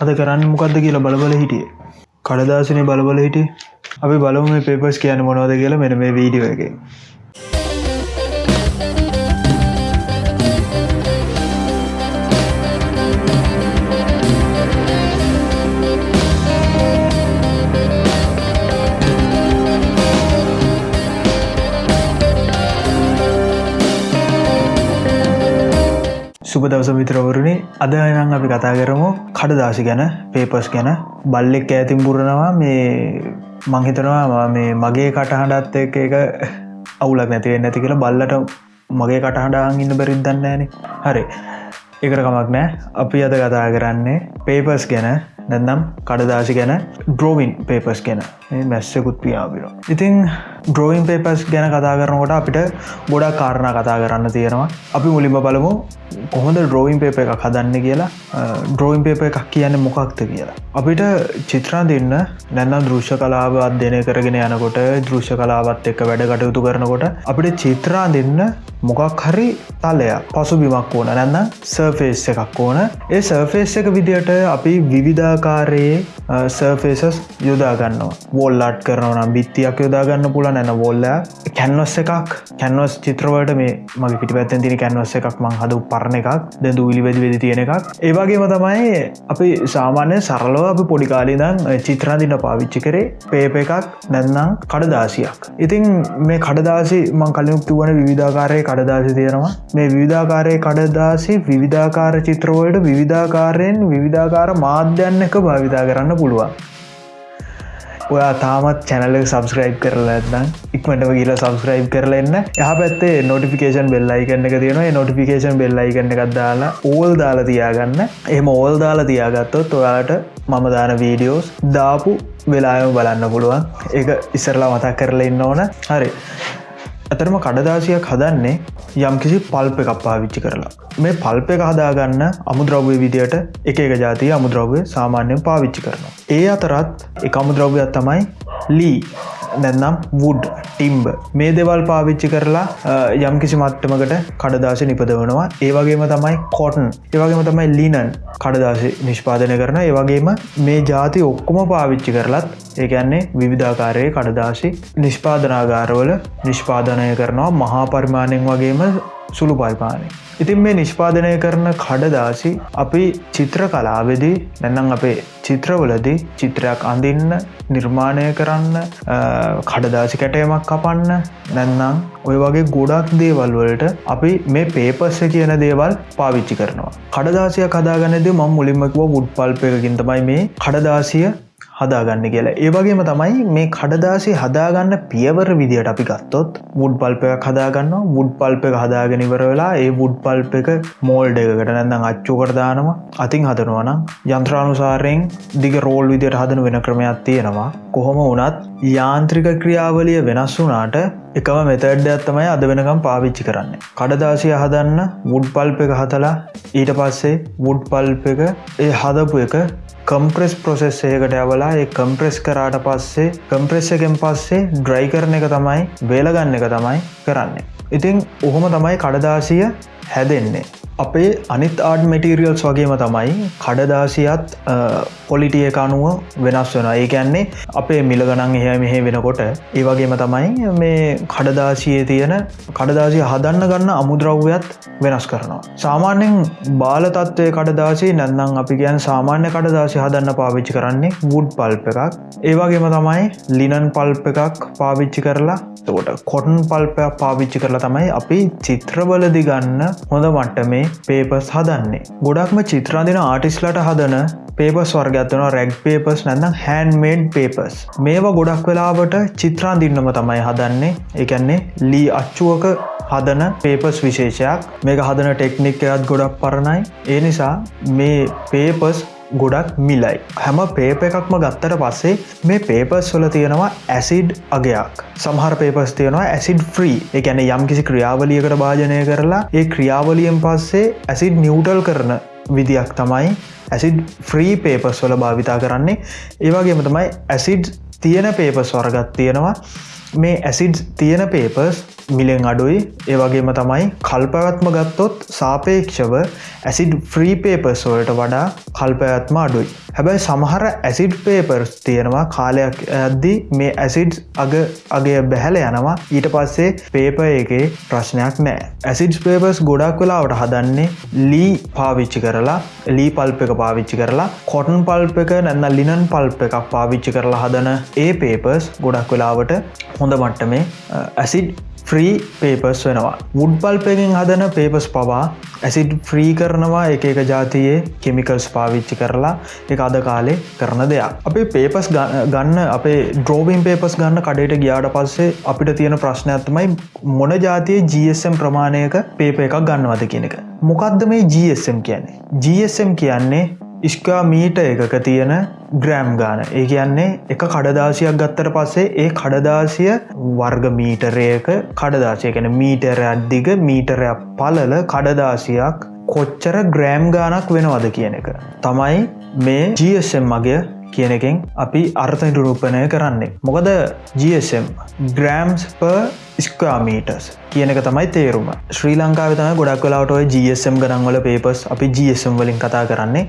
අද කරන්න මොකක්ද කියලා බලබල හිටිය. කඩදාසනය බලබල හිටිය. අපි බලම මේ පේපස් කියන මොනවද කියලා මෙන මේ වීඩියෝ එක. සුප දවස මිත්‍රවරුණි අද නම් අපි කතා කරමු කඩදාසි ගැන පේපස් ගැන. බල්ලෙක් ඇතින් පුරනවා මේ මංහිතනවා මේ මගේ කටහඬත් එක එක අවුලක් නැතිවෙන්න ඇති කියලා බල්ලට මගේ කටහඬාන් ඉන්න බැරිත් දන්නෑන හරි. එකට කමක් නෑ. අපි අද කතා කරන්නේ පේපස් ගැන නැන්නම් කඩදාසි ගැන ඩ්‍රෝවින් පේපස් ගැන. මැස්සකුත් පියාපිර ඉතිං ඩ්‍රෝයින් පේපස් ගැන කතා කරනකොට අපිට ගොඩා කාරණ කතා කරන්න තියෙනවා. අපි මුලින්ම බලමු කොහොඳ ඩ්‍රෝයින් පේප එකක් හදන්න කියලා. ඩ්‍රෝයින් පේප එකක් කියන්න මොකක්ද කියලා. අපිට චිත්‍රා දෙන්න නැන්නම් දෘශ්‍ය කලාව අධ්‍යනය කරගෙන යනකොට දෘශ්‍ය කලාවත් එක්ක වැඩ කටයුතු කරනකොට අපිට චිත්‍රා දෙන්න මොකක් හරි තලයක් පසු බිමක් ඕන. නැන්න සර්ෆේස් එකක් ඕන. ඒ සර්ෆේස් එක විදියට අපි විවිධාකාරයේ සර්ෆේසස් යොදාගන්නවා වෝල්ලාට් කරනවනම් බිත්තියක් යොදාගන්න පුල නැන වොල්ල කැන්වස් එකක්. කැන්වස් චිත්‍රවට මේ මගේ පිටි පැත්තෙන් තින කැන්වස් එකක් මං හද පරණ එකක්. දැ දූලි වෙදි වෙදි තියෙන එකක්. ඒවාගේම තමයි අපි සාමාන්‍ය සරලෝ අපි පොඩිකාලිදම් චිත්‍රාදින්න පාවිච්චි කරේ පේප එකක් නැන්නම් කඩදාසියක්. ඉතින් මේ කඩදාසි මං කලියුක්තු වන විධාකාරය කඩදාසි තියෙනවා. මේ විවිධාකාරය කඩදාසි විවිධාකාර චිත්‍රවලට විවිධාකාරයෙන් විවිධාකාර මාධ්‍යන්න එක භාවිතා කරන්න පුළුවන්. ඔයා තාමත් චැනල සබස්ක්‍රයිබ් කරලා ඇත්නම් ඉක්මටම කියලා සබස්ක්‍රයිබ් කරලන්න යහ පැත්තේ නොටිෆිකේෂන් බෙල්ලයි කන්න එක තියෙනවා. නොටිෆිකේෂන් බෙල්ලයි කන්න එකක් දාලා ඕල් දාලා තියාගන්න. එහම ඕල් දාලා තියාගත්තොත් ඔයාලට මම දාන වීඩියෝස් දාපු වෙලායම බලන්න පුළුවන්. ඒ ඉස්සරලා මතක් කරලා ඉන්න ඕන. හරි. ඇතරම කඩදාසියක් හදන්නේ යම් කිසි පල්ප එකක් පාවිච්චි කරලා මේ පල්ප එක හදාගන්න අමුද්‍රව්‍ය විදියට එක එක ජාතිය අමුද්‍රව්‍ය සාමාන්‍යයෙන් පාවිච්චි කරනවා. ඒ අතරත් එක අමුද්‍රව්‍යයක් තමයි ලී නැන්නම් වුඩ් ටිම්බ මේ දෙවල් පාවිච්චි කරලා යම් කිසි මට්ටමකට කඩදාශ නිපදවනවා. ඒවගේම තමයි කෝටන් ඒවගේම තමයි ලීනන් කඩදාශ නිෂ්පාදනය කරන ඒවගේම මේ ජාති ඔක්කොම පාවිච්චි කරලත් ඒකන්නේ විවිධාකාරයේ කඩදාශි නිෂ්පාදනාගාරවල නිෂ්පාදනය කරනවා. මහා පරිමාණයෙන් වගේම සුළු පරිපානය. ඉතින් මේ නිෂ්පාදනය කරන කඩදාසි අපි චිත්‍ර කලාවෙදී නැන්නම් අපේ චිත්‍රවලදී චිත්‍රයක් අඳින්න නිර්මාණය කරන්න කඩදාසි කැටයමක් කපන්න නැන්නම් ඔය වගේ ගොඩක් දේවල් වලට අපි මේ පේපස්ස කියන දේවල් පාවිච්චි කරනවා. කඩදාසිය කදාගන්නද මම් මුලින්මකව වුඩ් පල්ප එකකින් තමයි මේ කඩදාසිය හදාගන්න කියලා. ඒවගේම තමයි මේ කඩදාසි හදාගන්න පියවර විදිට අපි ගත්තොත් මුඩ් පල්ප එක හදාගන්න මුඩ් පල්ප එක හදාගෙනවර වෙලා ඒ මුඩ් පල්ප එක මෝල්ඩ එකකට නැඳම් අච්චුකට දානවා. අතින් හදනවනම් යන්ත්‍රානුසාරයෙන් දිග රෝල් විදියට හදන වෙන ක්‍රමයක් තියෙනවා. කොහොම වනත් යාන්ත්‍රික ක්‍රියාවලිය වෙනස් වුනාට එකම මෙතඩ්ඩයක් තමයි අද වෙනකම් පාවිච්චි කරන්න. කඩදාසිය හදන්න මුඩ් පල්ප එක හතලා ඊට පස්සේ මුඩ් පල්ප එක ඒ හදපු එක කම්ප්‍රෙස් ප්‍රොසෙස් ඒකට ඇවලා ඒ කම්ප්‍රෙස් කරාට පස්සේ කම්ප්‍රෙස් එකෙන් පස්සේ ඩ්‍රයි කරන එක තමයි වේලගන්න එක තමයි කරන්න. ඉතිං ඔහොම තමයි කඩදාසිය හැදෙන්නේ. අපේ අනිත් ආඩ් මටිරියල්ස් වගේම තමයි කඩදාසියත් පොලිටිය එක අනුව වෙනස් වෙන ඒ ගැන්නේ අපේ මිල ගනන් එහ මෙහෙ වෙනකොට ඒ වගේම තමයි මේ කඩදාසියේ තියෙන කඩදාසිය හදන්න ගන්න අමුද්‍රව්‍යත් වෙනස් කරනවා. සාමාන්‍යෙන් බාලතත්වය කඩදාසි නැන්නම් අපි ගැන් සාමාන්‍ය කඩදාසි හදන්න පාවිච්චි කරන්නේ වුඩ් පල්ප එකක් ඒවගේම තමයි ලිනන් පල්ප එකක් පාවිච්චි කරලා තෝට කොටන් පල්පයක් පාවිච්චි කරලා තමයි අපි චිත්‍රවලදි ගන්න හොඳ මට්ට මේ පේපස් හදන්නේ. ගොඩක්ම චිත්‍රාදින ආටිස්ලට හදන පේපස් වර්ගත්වන රැග් පේපස් නැන්න හැන්මේඩ් පේපස් මේවා ගොඩක් වෙලාවට චිත්‍රාන් දින්නම තමයි හදන්නේ. එකන්නේ ලී අච්චුවක හදන පේපස් විශේෂයක්. මේක හදන ටෙක්නික්කයත් ගොඩක් පරණයි. ඒ නිසා මේ පේපස් ගොඩක් මිලයි. හැම පේප එකක්ම ගත්තට පස්සේ මේ පේපස් වල තියෙනවා ඇසිඩ් අගයක්. සමහර පේපස් තියෙනවා ඇසිඩ් ෆ්‍රී එකැන යම් කිසි ක්‍රියාවලියකට භාජනය කරලා ඒ ක්‍රියාවලියෙන් පස්සේ ඇසිඩ් නිවටල් කරන විදියක් තමයි ඇසිඩ් ෆ්‍රී පේපස් වල භාවිතා කරන්නේ. ඒවාගේම තමයි ඇසිඩ් තියෙන පේපස් වර්ගත් තියෙනවා. මේ ඇසිඩ් තියෙන පේපර්ස් මිලෙන් අඩුයි. ඒවගේම තමයි කල්පවත්ම ගත්තොත් සාපේක්ෂව ඇසිඩ් ෆ්‍රී පේපර්ස් වලට වඩා කල්පයත්ම අඩුයි. හැබැයි සමහර ඇසිඩ් පේපර්ස් තියෙනවා කාලයක් ඇද්දි මේ ඇසිඩ් අග අගේ බැහැල යනවා. ඊට පස්සේ පේප එකේ ප්‍රශ්නයක් නෑ ඇසිඩ් පේපර්ස් ගොඩක් වෙලාවට හදන්නේ ලී පාවිච්චි කරලා ලී පල්ප එක පාවිච්චි කරලා කොටන් පල්ප එක නැන්න ලිනන් පල්ප එකක් පාවිච්චි කරලා හදන ඒ පේපර්ස් ගොඩක් වෙලාවට හොඳ මට්ටමේ ඇසිඩ් ෆ්‍රී පේපස් වෙනවා. මුඩ් පල්පෙකින් හදන පේපස් පවා ඇසිඩ් ෆ්‍රී කරනවා එක එක ජාතියේ කෙමිකල්ස් පාවිච්චි කරලා එක අද කාලේ කරන දෙයක්. අපේ පේපස් ගන්න අපේ ඩ්‍රෝබීන් පේපස් ගන්න කඩට ගියාට පස්සේ අපිට තියෙන ප්‍රශ්නයක්ත්තමයි මොන ජාතිය GSM ප්‍රමාණයක පේප එකක් ගන්නවද කියන එක. මොකක්ද මේ GSM කියන්නේ? GSM කියන්නේ ඉස්කා මීට එකක තියෙන ග්‍රෑම් ගාන. ඒ කියන්නේ එක කඩදාසියක් ගත්තර පස්සේ ඒ කඩදාසිය වර්ග මීටරයක කඩදාසිය. කැන මීටර අද්දිග මීටරයක් පලල කඩදාසියක් කොච්චර ග්‍රෑම් ගානක් වෙනවද කියන එක. තමයි මේ GSM මගේ කියන එකෙන් අපි අර්ථ නිරූපණය කරන්නේ. මොකද GSM ග්‍රෑම්ස් ප ස්කමීටස් කියනක තමයි තේරුම. ශ්‍රී ලංකාව තම ගොඩක් කලාවට ඔය GSM ගනන්වල පේපස් අපි GSM වලින් කතා කරන්නේ.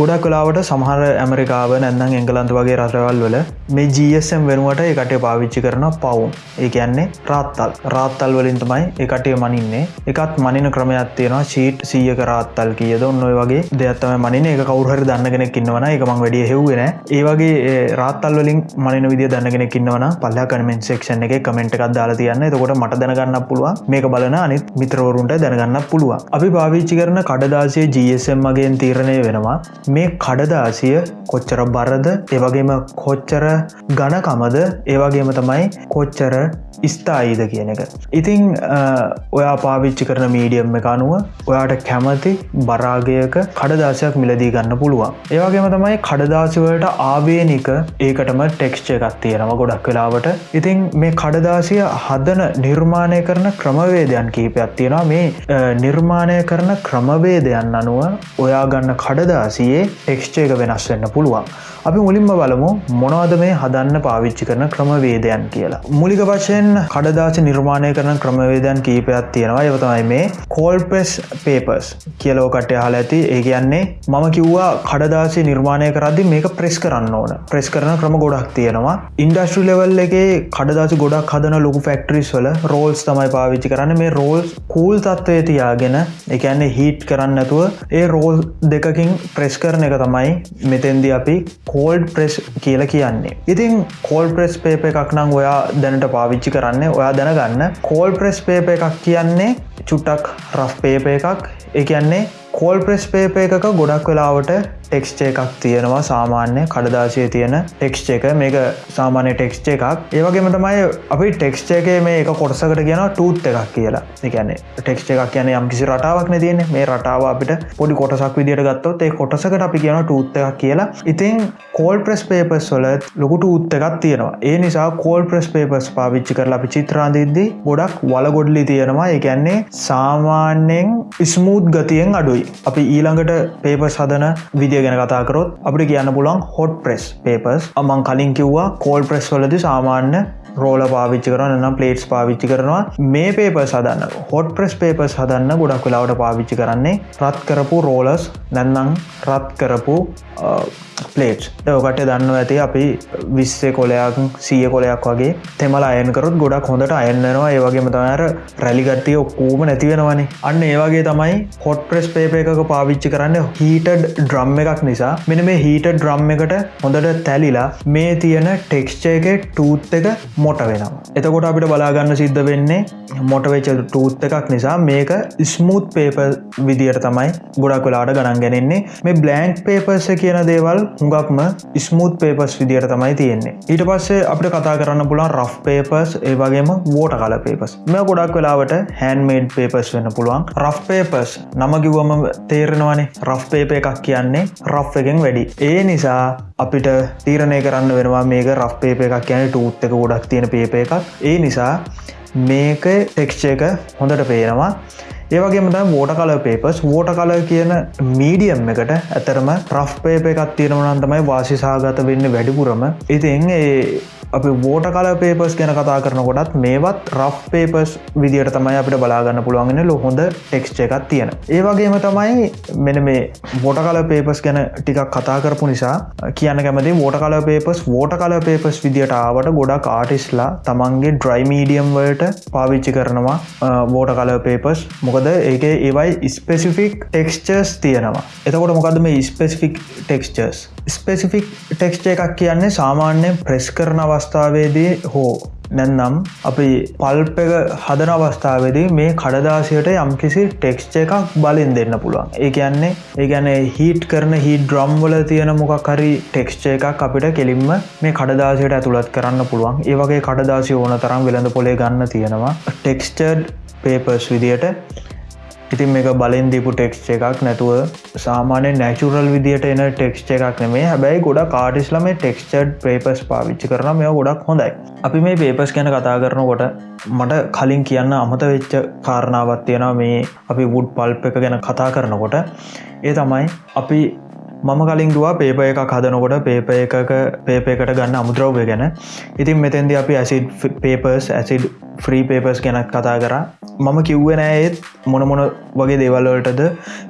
ගොඩක් කලාවට සමහර ඇමරිකාව නැන්නම් එංගලන්ත වගේ රටවල් වල මේ GSM වෙනුවට එකට පාවිච්චි කරන පවුම්. ඒ කියන්නේ රාත්තල්. රාත්තල් වලින් තමයි එකටේ මනින්නේ. එකත් මනින ක්‍රමයක් තියෙනවා චීට් සීයක රාත්තල් කියද? ඔන්නොය වගේ දෙයක්ත්තම මනින එක කවුහර දන්නගෙනෙක් ඉන්නවන එක මං වැඩිය හෙව්වෙන ඒවගේ රාත්තල් වලින් මනින විදිිය දන්නගෙනෙක් ඉන්නවන පල්ලා කනමෙන් සෙක්ෂන් එක කමෙන්ට් එකක් දාලා තියන්න. එතකොට මට දැනග දැනගන්න පුළුවන්. මේක බලන අනිත් මිත්‍රවරුන්ට දැනගන්න පුළුවන්. අපි පාවිච්චි කරන කඩදාසිය GSM මගෙන් තීරණය වෙනවා. මේ කඩදාසිය කොච්චර බරද ඒවගේම කොච්චර ගණකමද ඒවගේම තමයි කොච්චර ස්ථායිද කියන එක. ඉතිං ඔයා පාවිච්චි කරන මීඩියම් එක අනුව ඔයාට කැමති බරාගයක කඩදාසයක් මිලදී ගන්න පුළුවන්. ඒවගේම තමයි කඩදාසිවලට ආවේනික ඒකටම ටෙක්ස්ච එකක් තියෙනම ගොඩක් වෙලාවට. ඉතිං මේ කඩදාසිය හදන නිර්මාණය කරන ක්‍රමවේදයන් කීපයක් තියෙනවා. මේ නිර්මාණය කරන ක්‍රමවේදයන් අනුව ඔයා ගන්න කඩදාසියේ ටෙක්ස්ච එක වෙනස් වෙන්න පුළුවන්. අපි මුලින්ම බලමු මොනවද මේ හදන්න පාවිච්චි කරන ක්‍රමවේදයන් කියලා. මුලික වශයෙන් කඩදාච නිර්මාණය කරන ක්‍රමවේදයන් කීපයක් තියෙනවා. එවතමයි මේ කෝල්පෙස් පේපස් කියලෝකට හල ඇති. ඒ කියන්නේ මම කිව්වා කඩදාසි නිර්මාණය කරදදි මේක ප්‍රෙස් කරන්න ඕන. ප්‍රෙස් කරන ක්‍රම ගොඩක් තියෙනවා. ඉන්ඩස්ට්‍රි ලෙවල් එකේ කඩදාසි ගොඩක් හදන ලොකු ෆෙක්ටරිස් වල රෝල්ස් තමයි පාවිච්චි කරන්න. මේ රෝල්ස් කූල් තත්වය තියාගෙන එකන්නේ හිට් කරන්න ඇතුව ඒ රෝල් දෙකකින් ප්‍රෙස් කරන එක තමයි මෙතෙන්දි අපි කෝල්ඩ් ප්‍රෙස් කියල කියන්නේ. ඉතින් කෝල් ප්‍රෙස් පේප එකක් නම් ඔයා දැනට පාවිච්චි කරන්න ඔයා දැනගන්න. කෝල් ප්‍රෙස් පේප එකක් කියන්නේ චුට්ටක් රෆ් පේප එකක්. එකන්නේ කෝල් ප්‍රෙස් පේප එකක ගොඩක් වෙලාවට ටෙක්ස්චේ එකක් තියෙනවා. සාමාන්‍ය කඩදාශය තියෙන ටෙක්ස්ච එක. මේක සාමාන්‍ය ටෙක්ස්ච එකක්. ඒවගේම තමයි අපි ටෙක්ස්චේගේ මේ එක කොටසකට කියන ටූත් එකක් කියලා. එකන්නේ ටෙක්ස්ච එකක් කියන යම් කිසි රටාවක් තියෙන මේ රටාව අපිට පොඩි කොටසක් විදිට ගත්තොත් ඒ කොටසකට අපි කියන ටූත් එකක් කියලා. ඉතින් කෝල් ප්‍රෙස් පේපස් වල ලොකුට උත්ත එකක් තියෙනවා. ඒ නිසා කෝල් ප්‍රෙස් පේපස් පාවිච්චි කරලා අපි චිත්‍රාන්දිද්දී ගොඩක් වලගොඩලි තියෙනවා. එකන්නේ සාමාන්‍යෙන් ස්මූත් ගතියෙන් අඩුයි. අපි ඊළඟට පේපස් හදන විදිිය ගැන කතාකරොත් අපිට කියන්න පුලන් හොට් ප්‍රෙස් පේපස් අමං කලින් කිව්වා කෝල් ප්‍රෙස් වලද සාමාන්‍ය රෝල පාවිච්චි කරන නම් පලේට්ස් පාවිච්චි කරනවා. මේ පේප සදන්න හොට් ප්‍රෙස් පේපස් හදන්න ගොඩක් වෙලාවට පාවිච්චි කරන්නේ රත් කරපු රෝලස් නැන්නම් රත් කරපු පලේට් ඕකට දන්න ඇති අපි විස්සේ කොලයක් සිය කොලයක් වගේ තෙමල අයනකරත් ගොඩක් හොඳට අයන්නවා ඒවගේම තමර රැලිගට්ටිය ඔක්කූම නැතිවෙනවනේ අන්න ඒවගේ තමයි හොට් ප්‍රෙස් පේප එකක පාවිච්චි කරන්න හීටඩ් ඩ්‍රම් එකක් නිසා. මෙන මේ හීට ඩ්‍රම් එකට හොඳට තැලිලා මේ තියෙන ටෙක්ස්චේ එක ටූත් එක මොට වෙනවා. එතකොට අපිට බලාගන්න සිද්ධ වෙන්නේ මොටවෙච ටූත් එකක් නිසා මේක ස්මූත් පේප විදියට තමයි ගොඩක් වෙලාට ගණන් ගැනෙන්නේ. මේ බ්ලන්ක් පේපර්ස කියන දේවල් හුඟක්ම ස්මූත් පේපස් විදියට තමයි තියෙන්නේ. ඊට පස්සේ අපට කතා කරන්න පුළන් රෆ් පේපස් ඒවගේම වෝට කල පේපස් මෙ ගොඩක් වෙලාවට හැන්මේඩ් පේපස් වෙන්න පුළුවන්. රෆ් පේපස් නම කිව්වම තේරෙනවානේ රෆ් පේප එකක් කියන්නේ රෆ් එකෙන් වැඩි. ඒ නිසා අපිට තීරණය කරන්න වෙනවා මේක රෆ් පේප එකක් කියන ටූත් එක ගොඩක් තියෙන පේප එකක්. ඒ නිසා මේක ටෙක්ෂ එක හොඳට පේනවා. ඒවගේම වෝට කල පේපස් වෝට කල කියන මීඩියම් එකට ඇතරම ප්‍රෆ් පේප එකත් තියෙනවනන් තමයි වාසිසාගත වෙන්න වැඩිපුරම. ඉතින් ඒ අපි වෝට කල පේපස් ගැන කතා කරනකොටත් මේවත් රෆ් පේපස් විදිට තමයි අපිට බලාගන්න පුළුවන්ගෙන ලො හොඳ ටෙක්ස්ච එකක් තියෙන. ඒවගේම තමයි මෙන මේ වෝට කල පේපස් ගැන ටිකක් කතා කරපු නිසා කියන්න කැමති වෝට කල පේපස් වෝට කල පේපස් විදිට ආවට ගොඩක් ආටිස්ලා තමන්ගේ ඩ්‍රයි මීඩියම් වලට පාවිච්චි කරනවා වෝට කල පේපස් මොකද ඒක ඒවයි ස්පෙසිෆික් ටෙක්ස්චර්ස් තියෙනවා. එතකොට මොකද මේ ස්පෙසිෆික් ටෙක්ස්චර්ස් ස්පෙසිෆික් ටෙක්ස්ච එකක් කියන්නේ සාමාන්‍යයෙන් ප්‍රෙස් කරන අවස්ථාවේදී හෝ නැන්නම් අපි පල්ප එක හදන අවස්ථාවේදී මේ කඩදාසියට යම්කිසි ටෙක්ස්ච එකක් බලින් දෙන්න පුළුවන්. ඒ කියන්නේ ඒ ගැන හිට කරන හි ඩ්‍රම් වල තියෙන මොකක් හරි ටෙක්ස්ච එකක් අපිට කෙලින්ම මේ කඩදාසියට ඇතුළත් කරන්න පුළුවන්. ඒ වගේ කඩදාසි ඕන තරම් වෙළඳ පොලේ ගන්න තියෙනවා. ටෙක්ස්චඩ් පේපර්ස් විදියට ඉතින් මේක බලින් දීපු ටෙක්ස්ච එකක් නැතුව සාමානය නැචුරල් විදිට එන ටෙක්ස්ච එකක් නෙමේ හැබැයි ගොඩ කාටිස්ලම ටෙක්ස්චඩ් පේපස් පාවිච්චි කරන මේ ගොඩක් හොඳයි. අපි මේ පේපස් ගැන කතා කරනකොට මට කලින් කියන්න අමත වෙච්ච කාරණාවත් තියෙනවා. මේ අපි වුඩ් පල්ප එක ගැන කතා කරනකොට. ඒ තමයි අපි මම කලින් දවා පේප එකක් හදනකොට පේප එකක පේප එකට ගන්න අමුද්‍රව්ය ගැන. ඉතින් මෙතැන්දි අපි acid papers acid free papers ගැනත් කතා කර. මම කිව්ව නෑත් මොනමොන වගේ දේවල්වලටද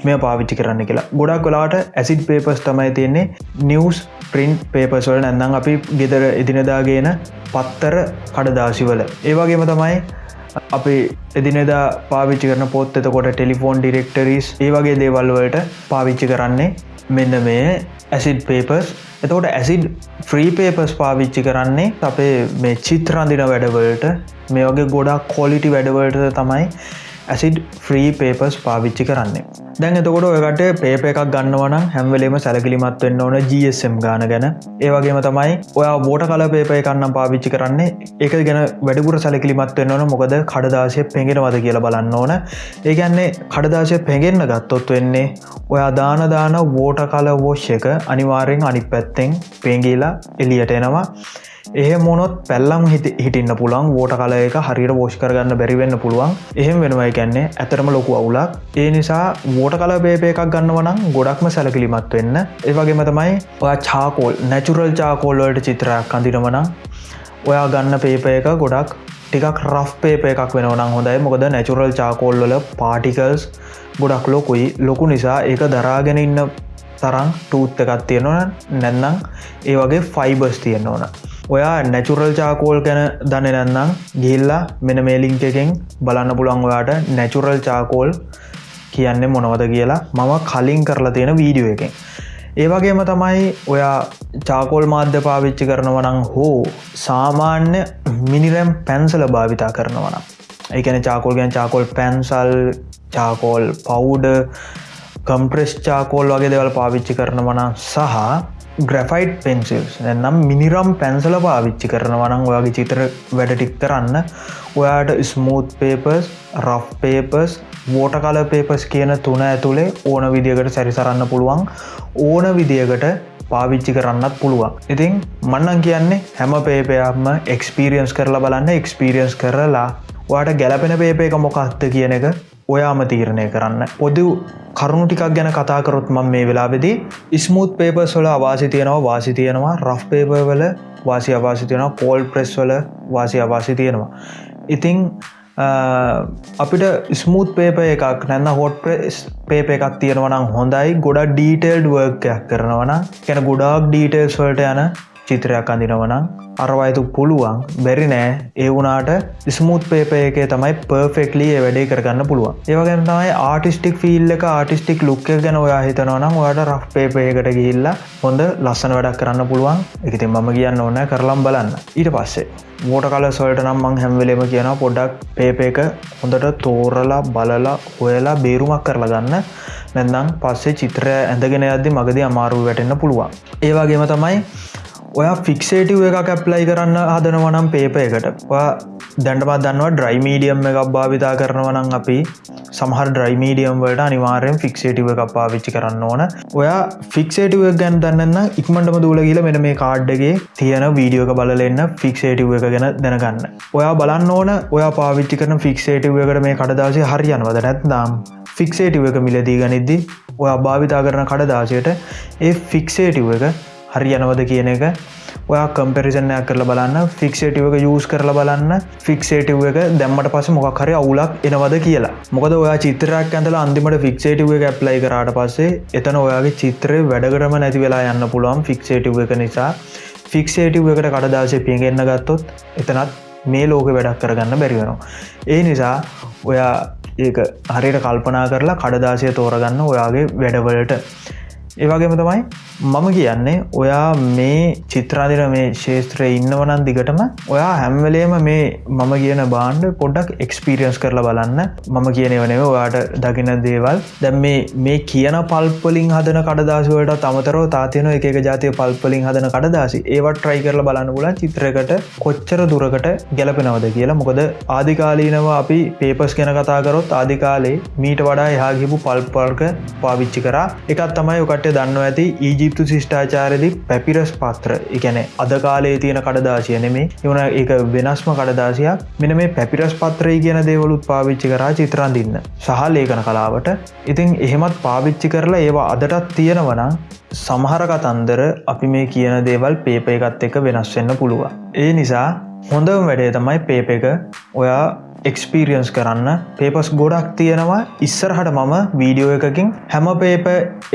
මේ පාවිච්චි කරන්න කියලා. ගොඩක් කොලාට ඇසිඩ් පේපස් තමයි තියෙන්නේ. නිවස් ප්‍රින්් පේපස්වල නැන්නම් අපි ගෙදර එදිනදාගේන පත්තර කඩදාසිවල. ඒවගේම තමයි අපි එදිනෙදා පාවිච්චි කරන පොත් එතකොට ටෙලිෆෝන් ඩිරෙක්ටරිස් ඒ වගේ දේවල්වලට පාවිච්චි කරන්නේ මෙන්න මේ ඇසිඩ් පේපස් එතකොට ඇසිඩ් ෆ්‍රී පේපස් පාවිච්චි කරන්නේ අපේ මේ චිත්‍රන්දින වැඩවලට. මේ වගේ ගොඩක් කොලිටි වැඩවලට තමයි ඇසිඩ් ෆ්‍රී පේපස් පාවිච්චි කරන්නේ. දැන් එතකොට ඔයකට පේප එකක් ගන්නවන හැම්වලේම සැලකිලිමත් වෙන්න ඕන GSM ගාන ගැන. ඒවගේම තමයි ඔය බෝට කල පේපය කන්නම් පාවිච්චි කරන්නේ. එක ගැන වැඩිපුර සැලකිලිමත් වෙන්න ඕන. මොකද කඩදාශය පෙගෙනවද කියලා බලන්න ඕන. ඒගැන්නේ කඩදාශය පෙගෙන්න්න ගත්තොත් වෙන්නේ ඔයා දානදාන වෝට කල වෝෂ් එක අනිවාරෙන් අනි පැත්තෙන් පේගීලා එලියට එනවා. එහ මොනොත් පැල්ලම් හිටින්න පුළන් වෝට කල එක හරිට වෝෂ් කරගන්න බැරිවෙන්න පුළුවන්. එහෙම වෙනවයි කැන්නේ ඇතරම ලොකු අවුලක්. ඒ නිසා වෝට කල බේපය එකක් ගන්නවනම් ගොඩක්ම සැලකිලිමත් වෙන්න. ඒවගේම තමයි ඔයා චාකෝල් නැචුරල් චාකෝල්ලට චිත්‍රයක් කඳිනවනම් ඔයා ගන්න පේප එක ගොඩක් ටිකක් රෆ් පේප එකක් වෙනවනම් හොඳයි. මොකද නැචුරල් චාකෝල්වල පාටිකල්ස් ගොඩක් ලොකුයි. ලොකු නිසා ඒක දරාගෙන ඉන්න තරම් ටූත්ත එකත් තියෙනවන නැන්නම් ඒ වගේ ෆයිබර්ස් තියෙන්න ඕන ඔයා නැචුරල් චාකෝල් ගැන දන්න නැන්නම් ගිල්ලා මෙන මේලිංක එකෙන් බලන්න පුළන් ඔයාට නැචුරල් චාකෝල් කියන්නේ මොනවද කියලා මම කලින් කරලා තියෙන වීඩියෝ එකෙන්. ඒවගේම තමයි ඔයා චාකෝල් මාධ්‍ය පාවිච්චි කරනවනං හෝ සාමාන්‍ය මිනිරම් පැන්සල භාවිතා කරනවනම් ඒකන charcoal ගැන් charcoal pencil charcoal powder compress charcoal වගේ දෙවල් පාවිච්චි කරනවන සහ ග්‍රෆයිට් පෙන්සිල්ස් නම් මිනිරම් පැන්සල පාවිච්චි කරනවනං ඔයාගේ චිත්‍ර වැඩටික් කරන්න. ඔයාට smooth papers rough papers water colour papers කියන තුන ඇතුළේ ඕන විදිකට සැරිසරන්න පුළුවන්. ඕන විදිකට පාවිච්චි කරන්නත් පුළුවන්. ඉතින් මන්නන් කියන්නේ හැම පේපයක්ම එක්ස්පිරියන්ස් කරලා බලන්න. එක්ස්පිරියන්ස් කරලා වාට ගැලපෙන පේප එක මොකක්ද කියන එක ඔයාම තීරණය කරන්න. පොදු කරුණු ටිකක් ගැන කතාකරොත් මම මේ වෙලාවෙදී ස්මූත් පේපස් වල අවාසි තියෙනවා වාසි තියෙනවා. රෆ් පේපවල වාසි අවාසි තියෙනවා. පෝල් ප්‍රෙස් වල වාසි අවාසි තියෙනවා. ඉතිං අපිට ස්මූත් පේප එකක් නැන්න හොට් ප්‍රෙස් පේප එකක් තියෙනවනම් හොඳයි. ගොඩක් ඩීටේල්ඩ් වර්කයක් කරනවන කැන ගොඩක් ඩීටේල්ස් වලට යන චිත්‍රයක් අඳිනවනම් අරවයතු පුළුවන්. බැරි නෑ. ඒ වුනාට ස්මුත් පේප එක තමයි පර්ෆෙක්ලි වැඩේ කරගන්න පුළුවන්. ඒවගැන තමයි ආටිස්ටික් ෆිල් එක ආටිස්ටික් ලුක්ක ගැන ඔයා හිතනවනම් ඔයාට රෆ් පේපයකට ගිහිල්ලා හොඳ ලස්සන වැඩක් කරන්න පුළුවන්. එකති මම කියන්න ඕන කරලම් බලන්න. ඊට පස්සේ මෝට කල සොල්ට නම් මං හැම්වෙලේම කියන පොඩ්ඩක් පේප එක හොඳට තෝරලා බලලා හොයලා බේරුමක් කරලා ගන්න. නැන්නම් පස්සේ චිත්‍රය ඇඳගෙන අද්දි මගද අමාරුව වැටෙන්න්න පුළුවන්. ඒවාගේම තමයි ඔයා ෆික්සේටව් එකක් ඇප්ලයි කරන්න හදනවනම් පේප එකට. දැන්ටමත් දන්නවා ඩ්‍රයි මීඩියම් එකක් භාවිතා කරනවනම් අපි සමහර ඩ්‍රයි මීඩියම් වලට අනිවාරයෙන් ෆික්සේටව එකක් පාවිච්චි කරන්න ඕන. ඔයා ෆික්සේටව ගැන් දන්න ඉක්මටම දූල කියල මෙන මේ කාඩ්ඩගේ තියෙන වීඩියෝක බලන්න ෆික්සේටව එක ගැන දැනගන්න. ඔයා බලන්න ඕන ඔයා පාවිච්චි කරන ෆික්සේටව එකට මේ කඩදාසය හරියන්වද නැත්නම් ෆික්සේටව එක මිලදී ගනිද්දි ඔයා භාවිතා කරන කඩදාසයට ඒ ෆික්සේටව එක හරි යනවද කියන එක. ඔයා කම්පෙරිසනයක් කරලා බලන්න ෆික්ෂේටව එක යස් කරලා බලන්න. ෆික්ෂේටව එක දැම්මට පස මොක් හරි අවුලක් එනවද කියලා. මොකද ඔයා චිත්‍රයක් ඇඳල අන්තිමට ෆික්ෂේටව එක ඇප්ලයි කරාට පස්සේ එතන ඔයාගේ චිත්‍රය වැඩකරම නැති වෙලා යන්න පුළුවන් ෆික්ෂේටව එක නිසා. ෆික්ෂේටව එකට කඩදාශය පියගෙන්න්න ගත්තොත් එතනත් මේ ලෝක වැඩක් කරගන්න බැරිවෙනවා ඒ නිසා ඔයා ඒක හරියට කල්පනා කරලා කඩදාසය තෝරගන්න ඔයාගේ වැඩවලට. ඒවගේම තමයි මම කියන්නේ ඔයා මේ චිත්‍රාදිර මේ ශේත්‍රය ඉන්නවනන් දිගටම ඔයා හැම්වලේම මේ මම කියන බාන්්ඩ පොඩ්ඩක් එක්ස්පිරියන්ස් කරලා බලන්න. මම කියනවනව ඔයාට දකින දේවල්. දැම් මේ මේ කියන පල්පලින් හදන කඩදාසුවට තමතරව තාතියන එක ජාතිය පල්පලින් හදන කඩදාසි. ඒවට ට්‍රයි කරල බලන්න පුල චිත්‍රකට කොච්චර දුරකට ගැලපෙනවද කියලා. මොකද ආධිකාලීනව අපි පේපස් ගැන කතාකරොත් ආධිකාලේ මීට වඩා එහාගිපු පල්පර්ක පාවිච්චි කර. එකත් තමයි ඔකට කට්ට දන්න ඇති ඊජිප්තු ශිෂ්ඨාචාරදි පැපිරස් පත්‍ර. එකැන අද කාලේ තියෙන කඩදාසිය නෙමේ එවන එක වෙනස්ම කඩදාසියක්. මෙන මේ පැපිරස් පත්‍රය කියන දේවලුත් පාවිච්චි කරා චිත්‍රන්දින්න සහ ලේකන කලාවට. ඉතින් එහෙමත් පාවිච්චි කරලා ඒවා අදටත් තියෙනවනම් සමහර කතන්දර අපි මේ කියන දේවල් පේප එකත් එක වෙනස් වෙන්න පුළුවන්. ඒ නිසා හොඳම වැඩේ තමයි පේප එක. ඔයා එක්ස්පීරියන්ස් කරන්න. පේපස් ගොඩක් තියෙනවා. ඉස්සරහට මම වීඩියෝ එකකින් හැම පේප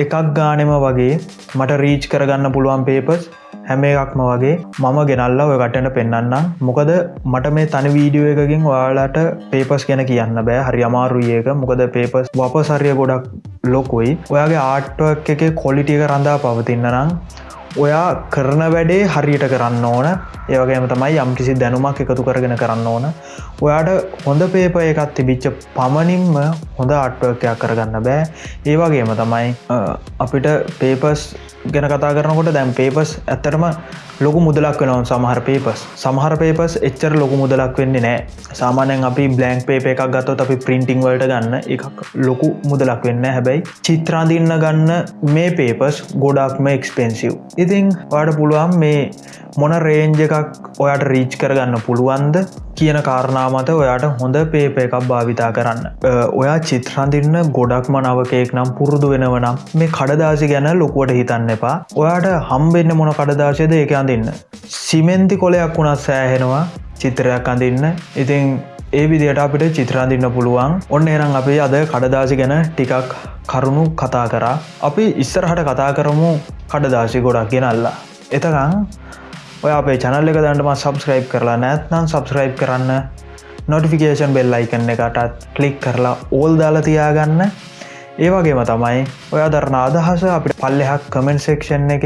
එකක් ගානෙම වගේ මට රීච් කරගන්න පුළුවන් පේපස් හැම එකක්ම වගේ මම ගෙනල්ලා ඔය කටට පෙන්න්නම් මොකද මට මේ තනි වීඩියෝ එකකින් ඔයාලාට පේපස් ගැන කියන්න බෑ. හරි අමාරුයක මොකද පේපස් වපසරිය ගොඩක් ලොකුයි. ඔයාගේ ආට්ටක් එක කොලිටියක රඳා පවතින්න නම් ඔයා කරන වැඩේ හරියට කරන්න ඕන. ඒවගේම තමයි යම් කිසි දැනුමක් එකතු කරගෙන කරන්න ඕන. ඔයාට හොඳ පේප එකත් තිබිච්ච පමණින්ම හොඳ අට්ටවකයක් කරගන්න බෑ. ඒවගේම තමයි අපිට පේපස් ගැන කතා කරනකොට දැම් පේපස් ඇත්තරම ලොකු මුදලක් වෙනවා සමහර පේපස් සමහර පේපස් එච්චර ලොකු මුදලක් වෙන්නේ නෑ සාමානයෙන් අපි බ්ලන්ක් පේප එකක් ගත්තොත් අපි ප්‍රින්ටිං වලට ගන්න එකක් ලොකු මුදලක් වෙන්න හැබැයි චිත්‍රාදින්න ගන්න මේ පේපස් ගොඩක්ම එක්ස්පෙන්සිව් ඉතිං වාට පුළුවන් මේ මොන රේන්ජ එකක් ඔයාට රීච් කරගන්න පුළුවන්ද කියන කාරණාමත ඔයාට හොඳ පේප එකක් භාවිතා කරන්න. ඔයා චිත්‍රන්දින්න ගොඩක්ම නවකයෙක් නම් පුරුදු වෙනවනම් මේ කඩදාසි ගැන ලොකුවට හිතන්න එපා. ඔයාට හම්බෙන්න්න මොන කඩදාශයද එක අඳන්න. සිමෙන්ති කොලයක් වුණත් සෑහෙනවා චිත්‍රයක් අඳන්න. ඉතින් ඒ විදියට අපිට චිත්‍රාදින්න පුළුවන්. ඔන්න එනම් අපේ අද කඩදාසි ගැන ටිකක් කරුණු කතා කරා. අපි ඉස්සරහට කතා කරමු කඩදාසි ගොඩක් ගෙනල්ලා. එතකං ඔය අපේ චනල්ල එක දන්නටම සබස්ක්‍රයිබ් කරලා නැත්නම් සබස්ක්‍රයිබ් කරන්න. නොටිෆිකේෂන් බෙල් අයිකන්න එකටත් කලික් කරලා ඕල් දාලා තියාගන්න. ඒවගේම තමයි ඔය දරන අදහස අපිට පල්ලෙහක් කමෙන්ට් සෙක්ෂන් එක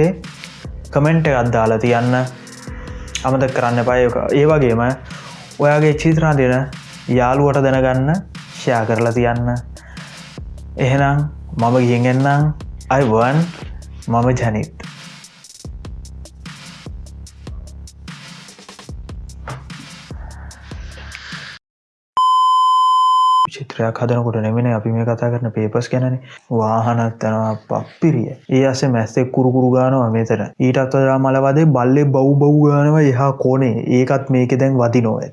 කමෙන්ට් එකත් දාලා තියන්න. අමත කරන්න පයක ඒවගේම ඔයාගේ චිත්‍රා දෙන යාළුවට දැනගන්න ෂයා කරලා තියන්න. එහෙනම් මම ගියෙන්ගෙන්න්නම් අයිවන් මම ජනිත්. චිත්‍රයක් හදනකොට නෙමෙන අපි මේ කතා කරන පේපස් ගැන වාහනත් යනවා පප්පිරිය. ඒ අස මැස්තෙක් කුරුකුරු ගානවා මෙතර ඊටත් වදා මලවදේ බල්ලෙ බව් බව් ගානවා එහා කෝනේ ඒකත් මේක දැන් වදි නොව